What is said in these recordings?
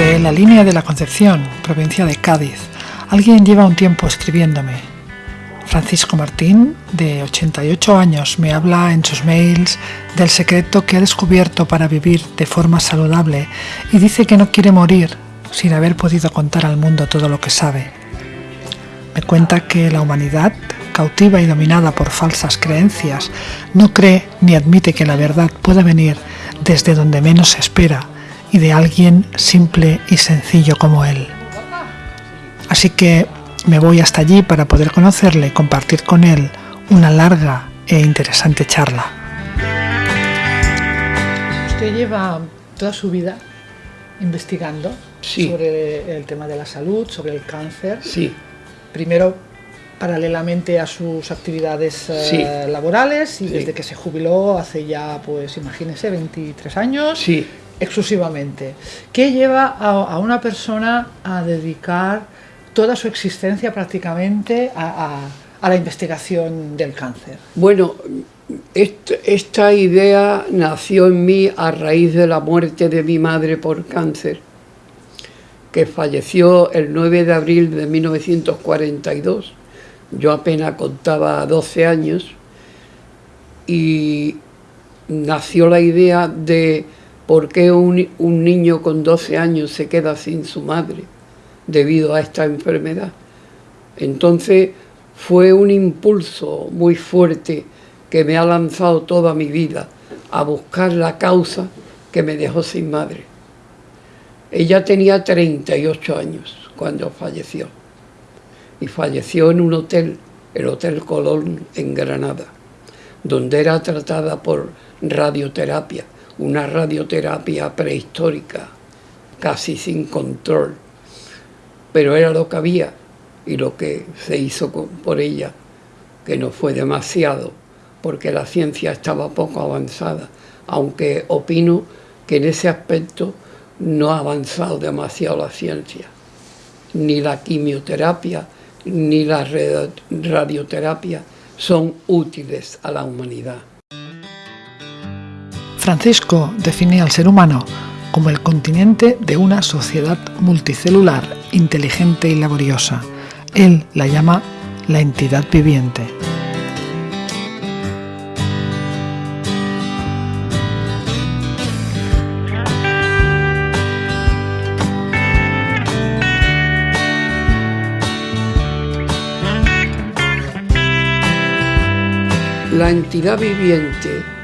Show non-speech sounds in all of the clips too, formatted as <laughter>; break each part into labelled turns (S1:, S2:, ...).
S1: Desde la línea de la Concepción, provincia de Cádiz, alguien lleva un tiempo escribiéndome. Francisco Martín, de 88 años, me habla en sus mails del secreto que ha descubierto para vivir de forma saludable y dice que no quiere morir sin haber podido contar al mundo todo lo que sabe. Me cuenta que la humanidad, cautiva y dominada por falsas creencias, no cree ni admite que la verdad pueda venir desde donde menos se espera y de alguien simple y sencillo como él. Así que me voy hasta allí para poder conocerle y compartir con él una larga e interesante charla. Usted lleva toda su vida investigando sobre el tema de la salud, sobre el cáncer.
S2: Sí.
S1: Primero paralelamente a sus actividades eh, laborales y desde que se jubiló hace ya, pues imagínese, 23 años.
S2: Sí.
S1: Exclusivamente. ¿Qué lleva a, una persona a dedicar toda su existencia prácticamente a, la investigación del cáncer?
S2: Bueno, esta idea nació en mí a raíz de la muerte de mi madre por cáncer, que falleció el 9 de abril de 1942 yo apenas contaba 12 años y nació la idea de por qué un, niño con 12 años se queda sin su madre debido a esta enfermedad. Entonces fue un impulso muy fuerte que me ha lanzado toda mi vida a buscar la causa que me dejó sin madre. Ella tenía 38 años cuando falleció y falleció en un hotel, el Hotel Colón en Granada, donde era tratada por radioterapia, una radioterapia prehistórica, casi sin control, pero era lo que había y lo que se hizo por ella, que no fue demasiado, porque la ciencia estaba poco avanzada, aunque opino que en ese aspecto no ha avanzado demasiado la ciencia, ni la quimioterapia, ni la radioterapia son útiles a la humanidad.
S1: Francisco define al ser humano como el continente de una sociedad multicelular, inteligente y laboriosa. Él la llama la entidad viviente.
S2: La entidad viviente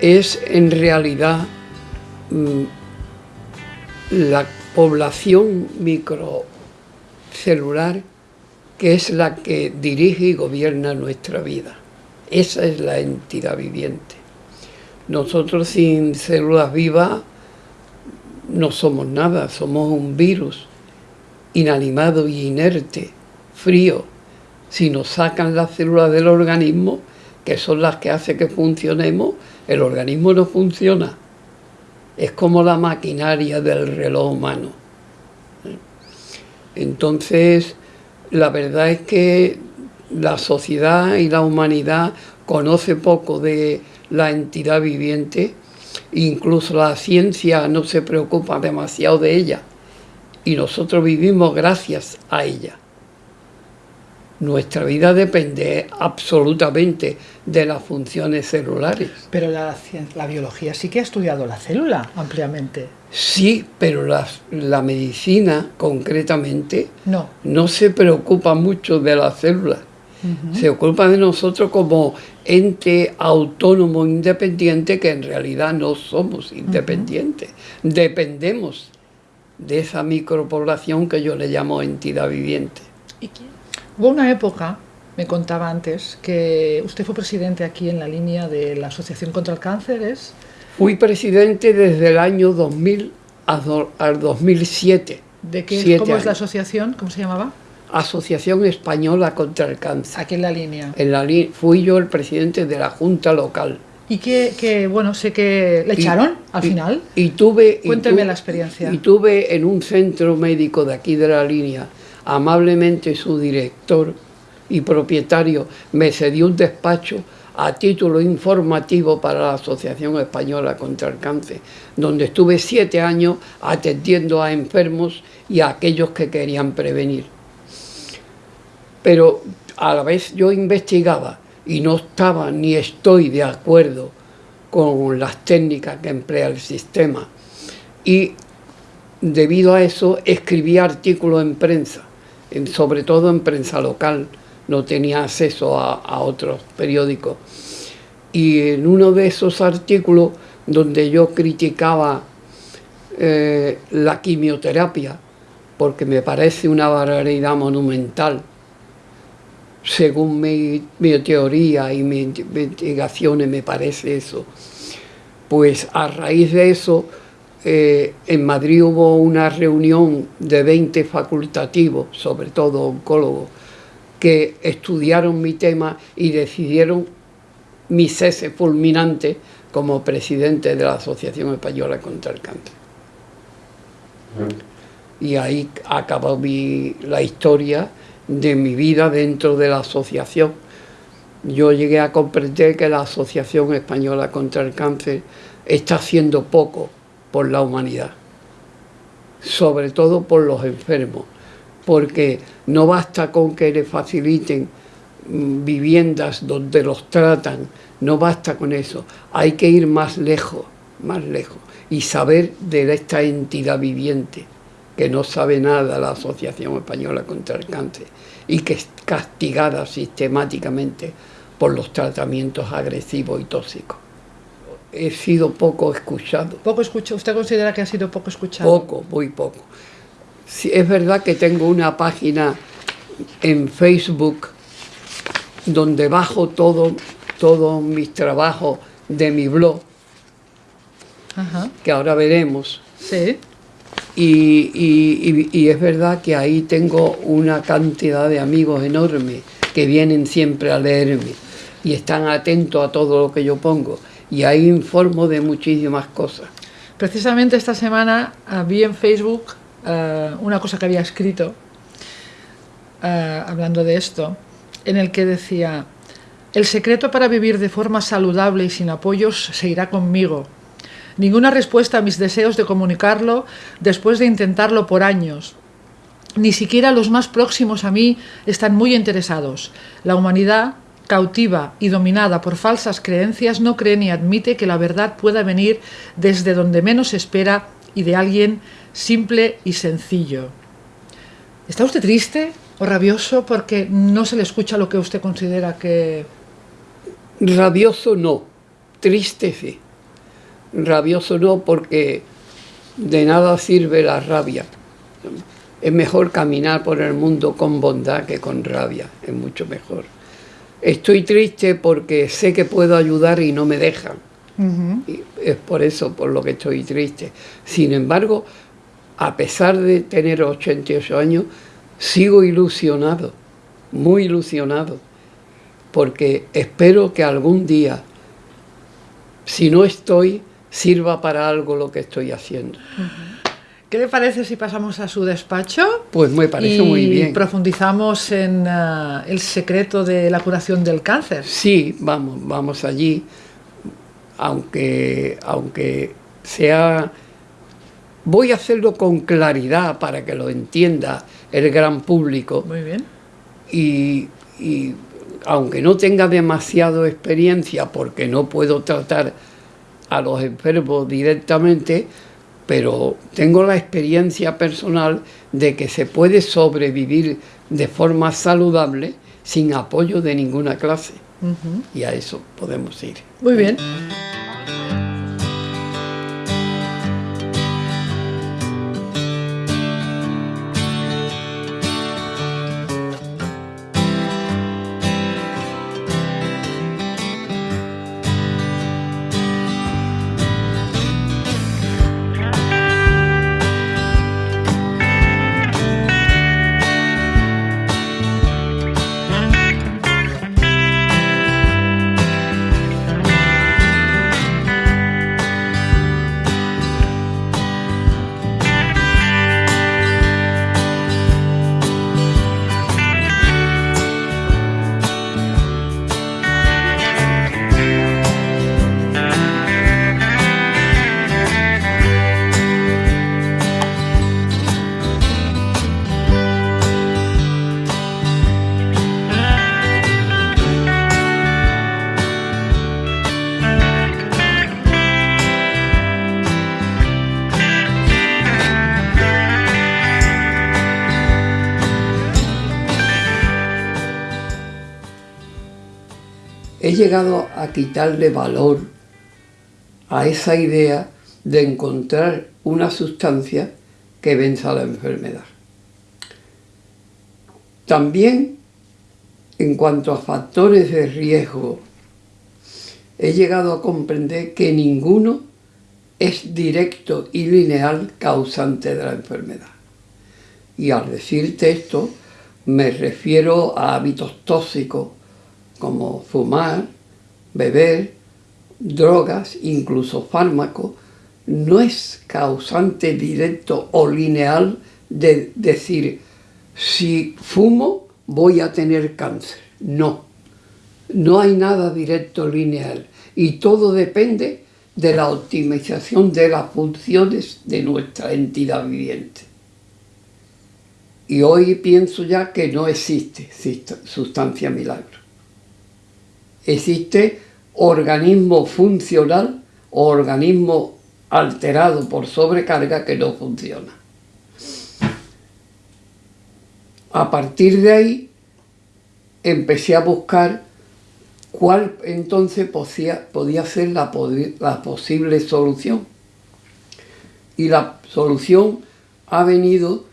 S2: es en realidad mm, la población microcelular que es la que dirige y gobierna nuestra vida. Esa es la entidad viviente. Nosotros sin células vivas no somos nada, somos un virus inanimado y inerte, frío. Si nos sacan las células del organismo, que son las que hacen que funcionemos, el organismo no funciona. Es como la maquinaria del reloj humano. Entonces, la verdad es que la sociedad y la humanidad conoce poco de la entidad viviente, incluso la ciencia no se preocupa demasiado de ella, y nosotros vivimos gracias a ella. Nuestra vida depende absolutamente de las funciones celulares.
S1: Pero la, la biología sí que ha estudiado la célula ampliamente.
S2: Sí, pero la, la medicina concretamente
S1: no.
S2: no se preocupa mucho de la célula. Se ocupa de nosotros como ente autónomo independiente que en realidad no somos independientes. Dependemos de esa micropoblación que yo le llamo entidad viviente.
S1: ¿Y quién? Hubo una época, me contaba antes, que usted fue presidente aquí en la línea de la Asociación contra el Cáncer, ¿es?
S2: Fui presidente desde el año 2000 al 2007.
S1: ¿De qué, ¿Cómo es la asociación? ¿Cómo se llamaba?
S2: Asociación Española contra el Cáncer.
S1: Aquí en la línea.
S2: En la fui yo el presidente de la Junta Local.
S1: Y que, bueno, sé que le echaron al final.
S2: Y tuve...
S1: Cuénteme la experiencia.
S2: Y tuve en un centro médico de aquí de la línea amablemente su director y propietario me cedió un despacho a título informativo para la Asociación Española contra el Cáncer, donde estuve siete años atendiendo a enfermos y a aquellos que querían prevenir. Pero a la vez yo investigaba y no estaba ni estoy de acuerdo con las técnicas que emplea el sistema. Y debido a eso escribí artículos en prensa, sobre todo en prensa local, no tenía acceso a, otros periódicos. Y en uno de esos artículos donde yo criticaba eh, la quimioterapia, porque me parece una barbaridad monumental, según mi, teoría y mis investigaciones me parece eso. Pues a raíz de eso, eh, en Madrid hubo una reunión de 20 facultativos, sobre todo oncólogos, que estudiaron mi tema y decidieron mi cese fulminante como presidente de la Asociación Española contra el Cáncer. Y ahí acabó la historia de mi vida dentro de la asociación. Yo llegué a comprender que la Asociación Española contra el Cáncer está haciendo poco por la humanidad, sobre todo por los enfermos, porque no basta con que le faciliten mm, viviendas donde los tratan, no basta con eso, hay que ir más lejos, más lejos, y saber de esta entidad viviente que no sabe nada la Asociación Española contra el Cáncer y que es castigada sistemáticamente por los tratamientos agresivos y tóxicos. He sido poco escuchado.
S1: ¿Poco escuchado? ¿Usted considera que ha sido poco escuchado?
S2: Poco, muy poco. es verdad que tengo una página en Facebook donde bajo todo, todos mis trabajos de mi blog, que ahora veremos.
S1: Sí.
S2: Y, es verdad que ahí tengo una cantidad de amigos enormes que vienen siempre a leerme y están atentos a todo lo que yo pongo. Y ahí informo de muchísimas cosas.
S1: Precisamente esta semana ah, vi en Facebook ah, una cosa que había escrito, ah, hablando de esto, en el que decía, el secreto para vivir de forma saludable y sin apoyos se irá conmigo, Ninguna respuesta a mis deseos de comunicarlo después de intentarlo por años. Ni siquiera los más próximos a mí están muy interesados. La humanidad, cautiva y dominada por falsas creencias, no cree ni admite que la verdad pueda venir desde donde menos espera y de alguien simple y sencillo. ¿Está usted triste o rabioso porque no se le escucha lo que usted considera que...
S2: Rabioso no, triste sí rabioso no, porque de nada sirve la rabia. Es mejor caminar por el mundo con bondad que con rabia, es mucho mejor. Estoy triste porque sé que puedo ayudar y no me dejan. y es por eso por lo que estoy triste. Sin embargo, a pesar de tener 88 años, sigo ilusionado, muy ilusionado, porque espero que algún día, si no estoy, sirva para algo lo que estoy haciendo.
S1: ¿Qué le parece si pasamos a su despacho?
S2: Pues me parece muy bien.
S1: profundizamos en ah, el secreto de la curación del cáncer.
S2: Sí, vamos, vamos allí, aunque, aunque sea... Voy a hacerlo con claridad para que lo entienda el gran público.
S1: Muy bien.
S2: y aunque no tenga demasiado experiencia, porque no puedo tratar a los enfermos directamente, pero tengo la experiencia personal de que se puede sobrevivir de forma saludable sin apoyo de ninguna clase. Y a eso podemos ir.
S1: Muy bien.
S2: Llegado a quitarle valor a esa idea de encontrar una sustancia que venza la enfermedad. También, en cuanto a factores de riesgo, he llegado a comprender que ninguno es directo y lineal causante de la enfermedad. Y al decirte esto, me refiero a hábitos tóxicos como fumar, beber, drogas, incluso fármacos, no es causante directo o lineal de decir, si fumo voy a tener cáncer. No, no hay nada directo lineal y todo depende de la optimización de las funciones de nuestra entidad viviente. Y hoy pienso ya que no existe sustancia milagro. Existe organismo funcional o organismo alterado por sobrecarga que no funciona. A partir de ahí empecé a buscar cuál entonces podía, ser la posible solución. Y la solución ha venido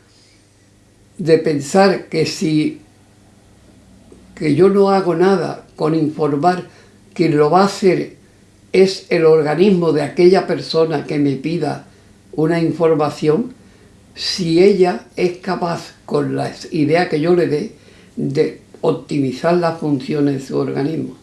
S2: de pensar que si que yo no hago nada con informar, quien lo va a hacer es el organismo de aquella persona que me pida una información, si ella es capaz, con las ideas que yo le dé, de optimizar las funciones de su organismo.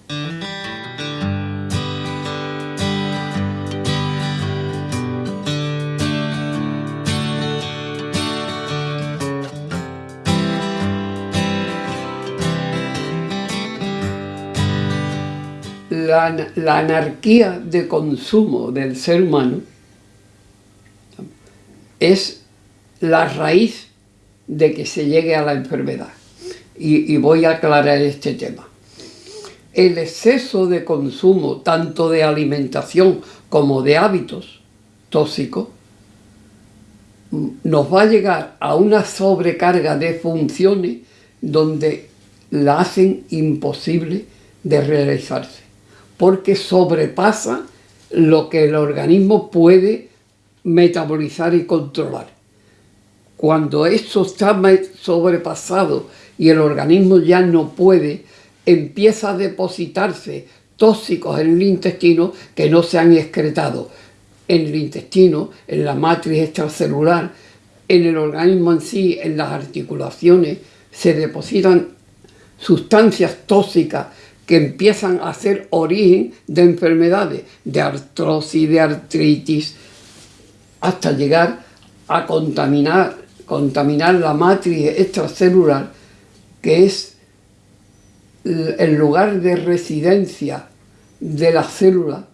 S2: La, anarquía de consumo del ser humano es la raíz de que se llegue a la enfermedad. Y, voy a aclarar este tema. El exceso de consumo, tanto de alimentación como de hábitos tóxicos, nos va a llegar a una sobrecarga de funciones donde la hacen imposible de realizarse porque sobrepasa lo que el organismo puede metabolizar y controlar. Cuando esto está sobrepasado y el organismo ya no puede, empieza a depositarse tóxicos en el intestino que no se han excretado en el intestino, en la matriz extracelular, en el organismo en sí, en las articulaciones, se depositan sustancias tóxicas que empiezan a ser origen de enfermedades, de artrosis, de artritis, hasta llegar a contaminar, contaminar la matriz extracelular, que es el lugar de residencia de la célula,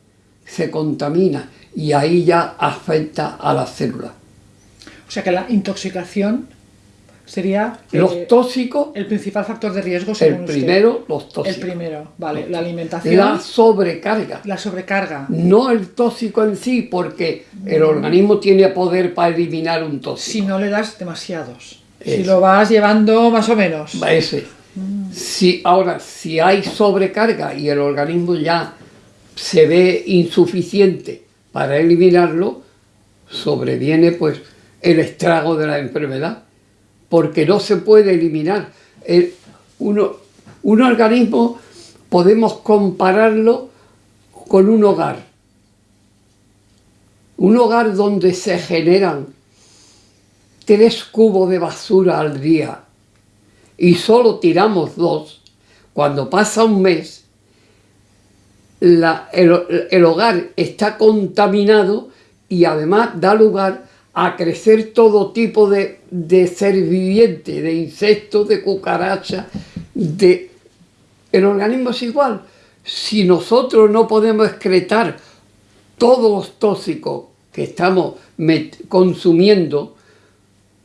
S2: se contamina y ahí ya afecta a la célula.
S1: O sea que la intoxicación sería...
S2: Los eh, tóxicos...
S1: El principal factor de riesgo,
S2: según El primero, los tóxicos.
S1: El primero, vale. La alimentación...
S2: La sobrecarga.
S1: La sobrecarga.
S2: No el tóxico en sí, porque el organismo tiene poder para eliminar un tóxico.
S1: Si no le das demasiados. Si lo vas llevando más o menos.
S2: Ese. Si, ahora, si hay sobrecarga y el organismo ya se ve insuficiente para eliminarlo, sobreviene pues el estrago de la enfermedad porque no se puede eliminar. uno, un organismo podemos compararlo con un hogar. Un hogar donde se generan tres cubos de basura al día y solo tiramos dos, cuando pasa un mes, el, el hogar está contaminado y además da lugar a crecer todo tipo de, ser viviente, de insectos, de cucarachas, de... El organismo es igual. Si nosotros no podemos excretar todos los tóxicos que estamos consumiendo,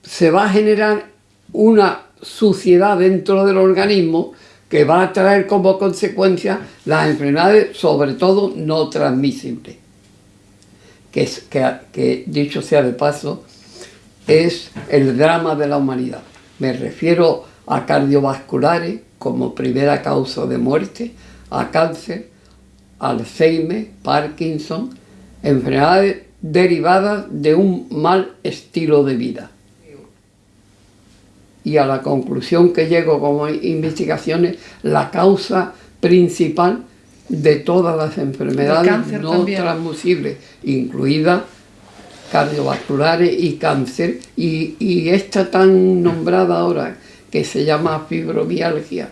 S2: se va a generar una suciedad dentro del organismo que va a traer como consecuencia las enfermedades, sobre todo no transmisibles que, dicho sea de paso, es el drama de la humanidad. Me refiero a cardiovasculares como primera causa de muerte, a cáncer, Alzheimer, Parkinson, enfermedades derivadas de un mal estilo de vida. Y a la conclusión que llego como investigaciones, la causa principal de todas las enfermedades no transmisibles, incluidas cardiovasculares y cáncer, y, y esta tan nombrada ahora que se llama fibromialgia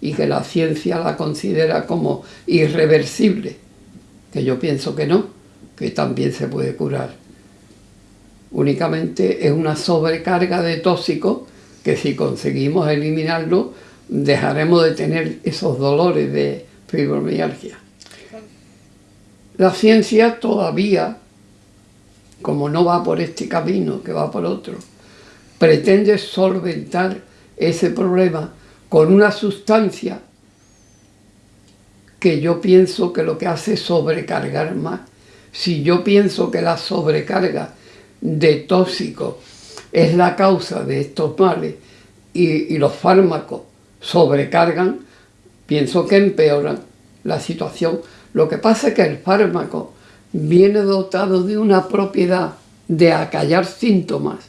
S2: y que la ciencia la considera como irreversible, que yo pienso que no, que también se puede curar. Únicamente es una sobrecarga de tóxicos que si conseguimos eliminarlo, dejaremos de tener esos dolores de fibromialgia. La ciencia todavía, como no va por este camino, que va por otro, pretende solventar ese problema con una sustancia que yo pienso que lo que hace es sobrecargar más. Si yo pienso que la sobrecarga de tóxicos es la causa de estos males y, y los fármacos sobrecargan, pienso que empeoran la situación. Lo que pasa es que el fármaco viene dotado de una propiedad de acallar síntomas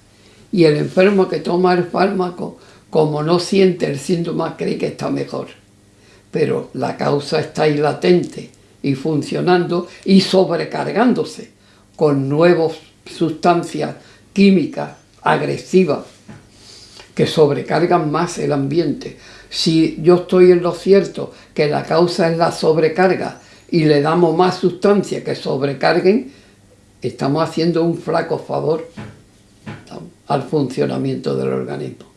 S2: y el enfermo que toma el fármaco como no siente el síntoma, cree que está mejor. Pero la causa está ahí latente y funcionando y sobrecargándose con nuevas sustancias químicas agresivas que sobrecargan más el ambiente. Si yo estoy en lo cierto que la causa es la sobrecarga y le damos más sustancias que sobrecarguen, estamos haciendo un flaco favor al funcionamiento del organismo.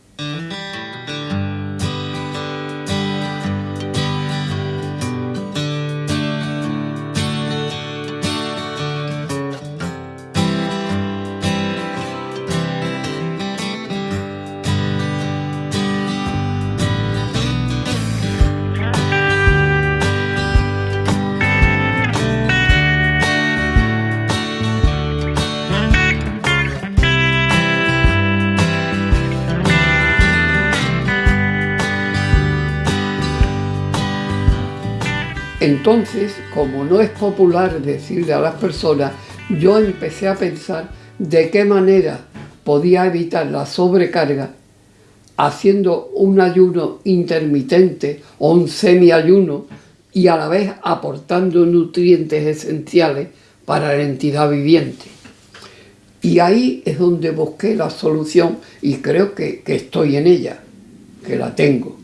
S2: Entonces, como no es popular decirle a las personas, yo empecé a pensar de qué manera podía evitar la sobrecarga haciendo un ayuno intermitente o un semiayuno y a la vez aportando nutrientes esenciales para la entidad viviente. Y ahí es donde busqué la solución y creo que, estoy en ella, que la tengo.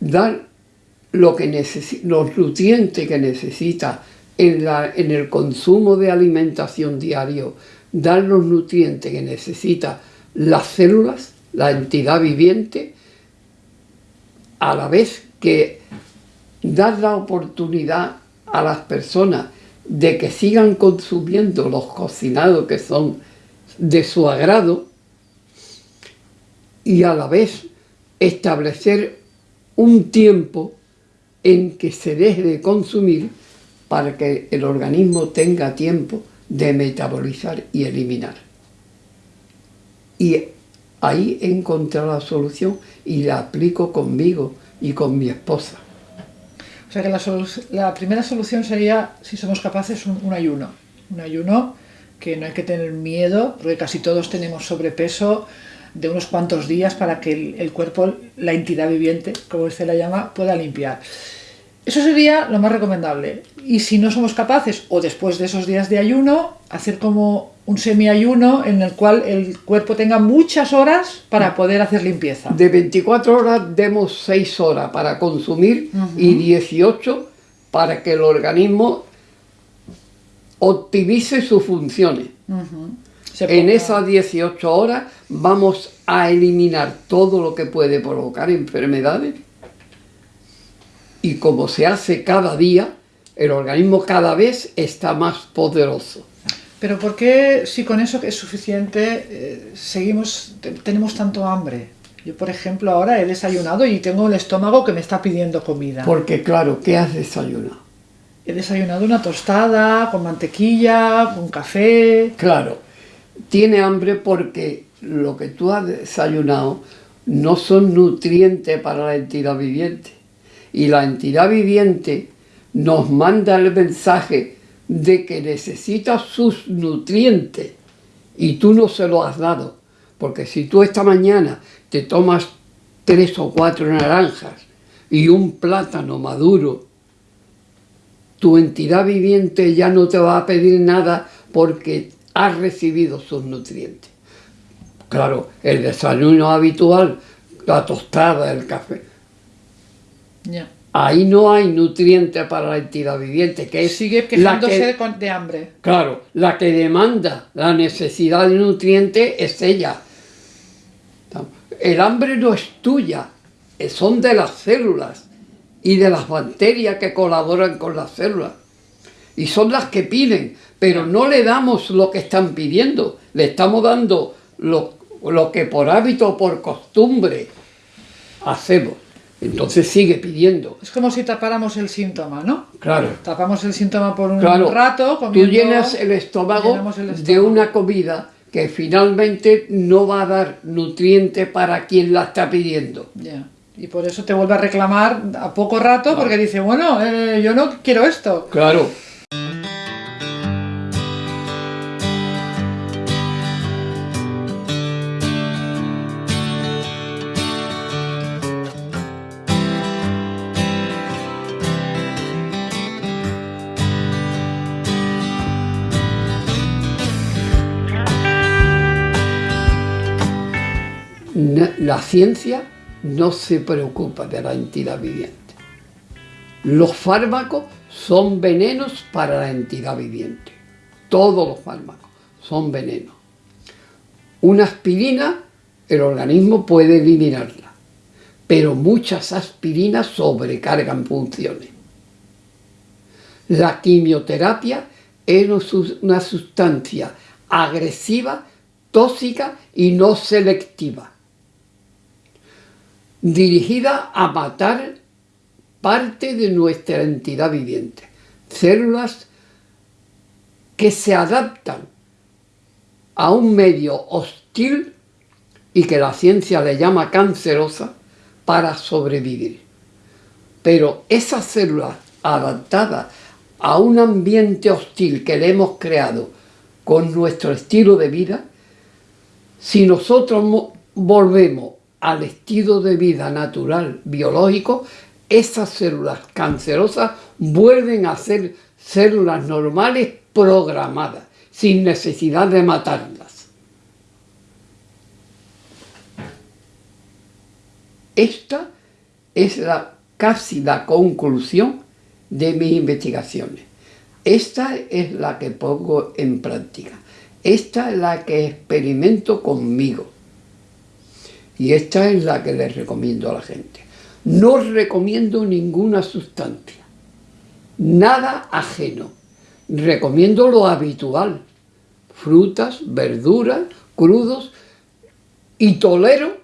S2: Dar lo que los nutrientes que necesita en, la, en el consumo de alimentación diario, dar los nutrientes que necesita las células, la entidad viviente, a la vez que dar la oportunidad a las personas de que sigan consumiendo los cocinados que son de su agrado y a la vez establecer un tiempo en que se deje de consumir para que el organismo tenga tiempo de metabolizar y eliminar. Y ahí he encontrado la solución y la aplico conmigo y con mi esposa.
S1: O sea que la, primera solución sería, si somos capaces, un, ayuno. Un ayuno que no hay que tener miedo, porque casi todos tenemos sobrepeso de unos cuantos días para que el, el cuerpo, la entidad viviente, como usted la llama, pueda limpiar. Eso sería lo más recomendable. Y si no somos capaces, o después de esos días de ayuno, hacer como un semiayuno en el cual el cuerpo tenga muchas horas para poder hacer limpieza.
S2: De 24 horas demos 6 horas para consumir y 18 para que el organismo optimice sus funciones. En esas 18 horas vamos a eliminar todo lo que puede provocar enfermedades y como se hace cada día, el organismo cada vez está más poderoso.
S1: Pero ¿por qué si con eso es suficiente eh, seguimos, tenemos tanto hambre? Yo, por ejemplo, ahora he desayunado y tengo el estómago que me está pidiendo comida.
S2: Porque, claro, ¿qué has desayunado?
S1: He desayunado una tostada con mantequilla, con café...
S2: Claro, tiene hambre porque lo que tú has desayunado no son nutrientes para la entidad viviente Y la entidad viviente nos manda el mensaje de que necesita sus nutrientes y tú no se lo has dado. Porque si tú esta mañana te tomas tres o cuatro naranjas y un plátano maduro, tu entidad viviente ya no te va a pedir nada porque has recibido sus nutrientes. Claro, el desayuno habitual, la tostada, el café. Ahí no hay nutrientes para la entidad viviente, que es
S1: Sigue quejándose de hambre.
S2: Claro, la que demanda la necesidad de nutrientes es ella. El hambre no es tuya, son de las células y de las bacterias que colaboran con las células. Y son las que piden, pero no le damos lo que están pidiendo, le estamos dando lo, lo que por hábito o por costumbre hacemos. Entonces sigue pidiendo.
S1: Es como si tapáramos el síntoma, ¿no?
S2: Claro.
S1: Tapamos el síntoma por un rato.
S2: Comiendo, Tú llenas el estómago, el estómago, de una comida que finalmente no va a dar nutriente para quien la está pidiendo.
S1: Ya. Y por eso te vuelve a reclamar a poco rato porque dice, bueno, eh, yo no quiero esto.
S2: Claro. La ciencia no se preocupa de la entidad viviente. Los fármacos son venenos para la entidad viviente. Todos los fármacos son venenos. Una aspirina, el organismo puede eliminarla, pero muchas aspirinas sobrecargan funciones. La quimioterapia es una sustancia agresiva, tóxica y no selectiva dirigida a matar parte de nuestra entidad viviente. Células que se adaptan a un medio hostil y que la ciencia le llama cancerosa para sobrevivir. Pero esas células adaptadas a un ambiente hostil que le hemos creado con nuestro estilo de vida, si nosotros volvemos al estilo de vida natural biológico, esas células cancerosas vuelven a ser células normales programadas, sin necesidad de matarlas. Esta es la, casi la conclusión de mis investigaciones. Esta es la que pongo en práctica. Esta es la que experimento conmigo. Y esta es la que les recomiendo a la gente. No recomiendo ninguna sustancia, nada ajeno. Recomiendo lo habitual, frutas, verduras, crudos, y tolero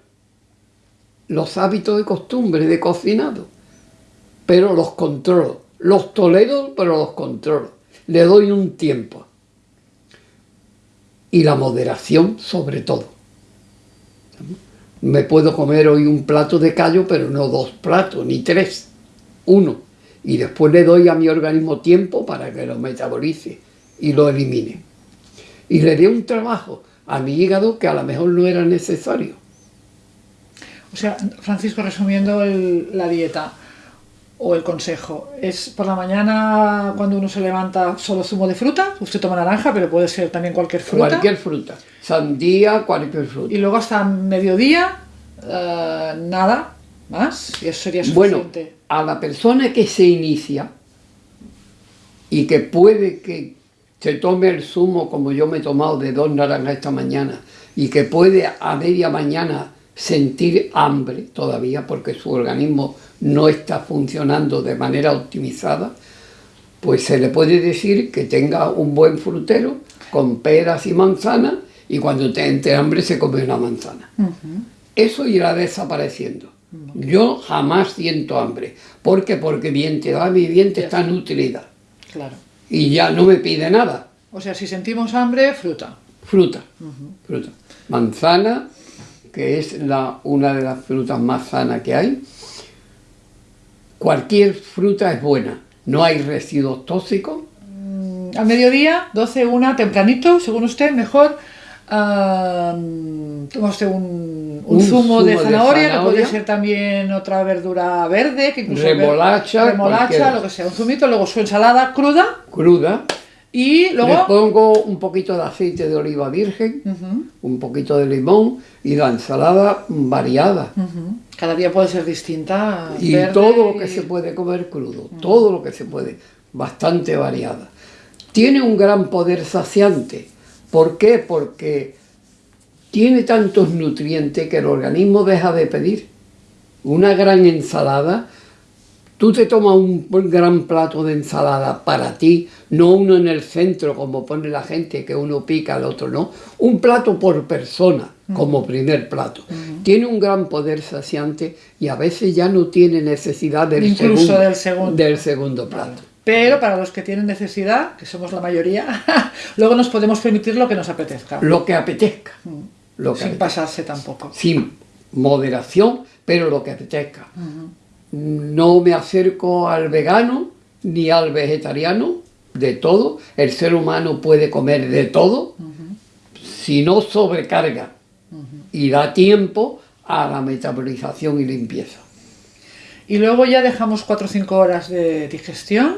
S2: los hábitos de costumbre de cocinado, pero los controlo. Los tolero, pero los controlo. Le doy un tiempo. Y la moderación sobre todo me puedo comer hoy un plato de callo, pero no dos platos, ni tres, uno. Y después le doy a mi organismo tiempo para que lo metabolice y lo elimine. Y le doy un trabajo a mi hígado que a lo mejor no era necesario.
S1: O sea, Francisco, resumiendo la dieta o el consejo, es por la mañana cuando uno se levanta solo zumo de fruta, usted toma naranja, pero puede ser también cualquier fruta.
S2: Cualquier fruta sandía, cualquier fruta.
S1: Y luego hasta mediodía, eh, nada más, y eso sería suficiente.
S2: Bueno, a la persona que se inicia y que puede que se tome el zumo como yo me he tomado de dos naranjas esta mañana y que puede a media mañana sentir hambre todavía porque su organismo no está funcionando de manera optimizada, pues se le puede decir que tenga un buen frutero con peras y manzanas y cuando te entre hambre se come una manzana. Eso irá desapareciendo. Yo jamás siento hambre. ¿Por qué? Porque mi entidad viviente está nutrida.
S1: Claro.
S2: Y ya no me pide nada.
S1: O sea, si sentimos hambre, fruta.
S2: Fruta. Fruta. Manzana, que es la, una de las frutas más sanas que hay. cualquier fruta es buena. No hay residuos tóxicos.
S1: Mm, Al mediodía, 12, 1, tempranito, según usted, mejor. ah, toma usted un, un
S2: Un
S1: zumo, de
S2: zumo de
S1: zanahoria, que
S2: zanahoria.
S1: ser también otra verdura verde, que incluso
S2: Remolacha,
S1: lo que sea, un zumito, luego su ensalada cruda
S2: Cruda.
S1: Y
S2: Le
S1: luego
S2: pongo un poquito de aceite de oliva virgen, un poquito de limón y la ensalada variada.
S1: Cada día puede ser distinta.
S2: Y
S1: verde
S2: todo lo que
S1: y-
S2: se puede comer crudo, todo lo que se puede, bastante variada. Tiene un gran poder saciante. ¿Por qué? Porque tiene tantos nutrientes que el organismo deja de pedir. Una gran ensalada, tú te tomas un gran plato de ensalada para ti, no uno en el centro como pone la gente, que uno pica, el otro no. Un plato por persona como primer plato. Tiene un gran poder saciante y a veces ya no tiene necesidad del,
S1: Incluso
S2: segundo,
S1: del segundo.
S2: del segundo plato.
S1: Pero para los que tienen necesidad, que somos la mayoría, <laughs> luego nos podemos permitir lo que nos apetezca.
S2: Lo que apetezca. Lo que
S1: sin
S2: apetezca.
S1: pasarse tampoco.
S2: sin moderación, pero lo que apetezca. No me acerco al vegano ni al vegetariano, de todo. El ser humano puede comer de todo, si no sobrecarga y da tiempo a la metabolización y limpieza.
S1: Y luego ya dejamos 4 o 5 horas de digestión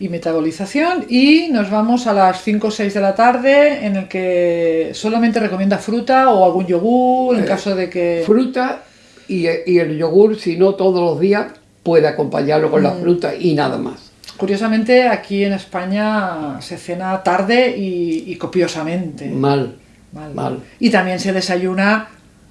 S1: y metabolización y nos vamos a las 5 o 6 de la tarde en el que solamente recomienda fruta o algún yogur en
S2: Eh,
S1: caso de que...
S2: Fruta y, y el yogur, si no todos los días, puede acompañarlo con la fruta y nada más.
S1: Curiosamente aquí en España se cena tarde y, y copiosamente.
S2: Mal,
S1: Mal.
S2: mal.
S1: Y también se desayuna,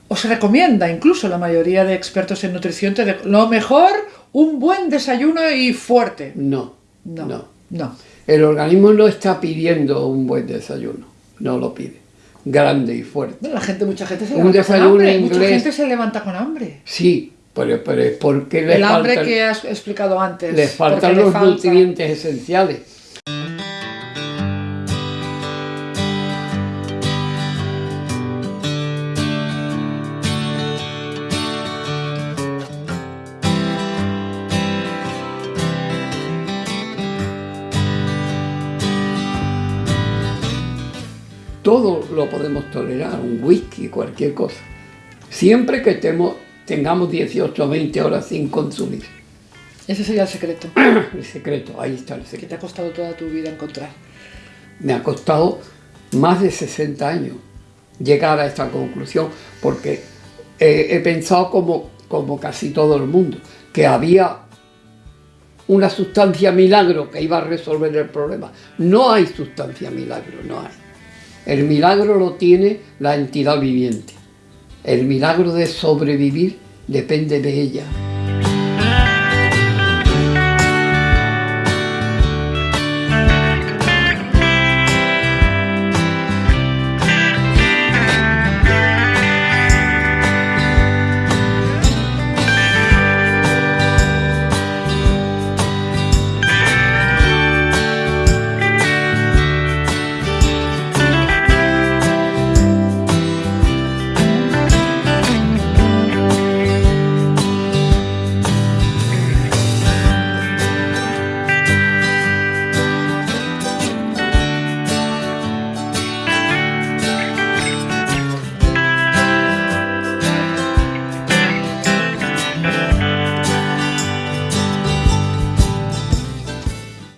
S1: o se recomienda, incluso la mayoría de expertos en nutrición, te lo mejor, un buen desayuno y fuerte.
S2: No,
S1: No,
S2: no.
S1: no.
S2: El organismo no está pidiendo un buen desayuno, no lo pide. Grande y fuerte.
S1: La gente, mucha gente se
S2: Un
S1: levanta con hambre. Mucha
S2: inglés.
S1: gente se levanta con hambre.
S2: Sí, pero, pero porque le
S1: El hambre
S2: faltan,
S1: que has explicado antes.
S2: le faltan
S1: porque le
S2: los
S1: falta-
S2: nutrientes esenciales. Todo lo podemos tolerar, un whisky, cualquier cosa. Siempre que estemos, tengamos 18 o 20 horas sin consumir.
S1: Ese sería el secreto <clears throat>
S2: El secreto, ahí está el
S1: que
S2: secreto.
S1: te ha costado toda tu vida encontrar.
S2: Me ha costado más de 60 años llegar a esta conclusión, porque eh, he pensado como, como casi todo el mundo, que había una sustancia milagro que iba a resolver el problema. No hay sustancia milagro, no hay. El milagro lo tiene la entidad viviente. El milagro de sobrevivir depende de ella.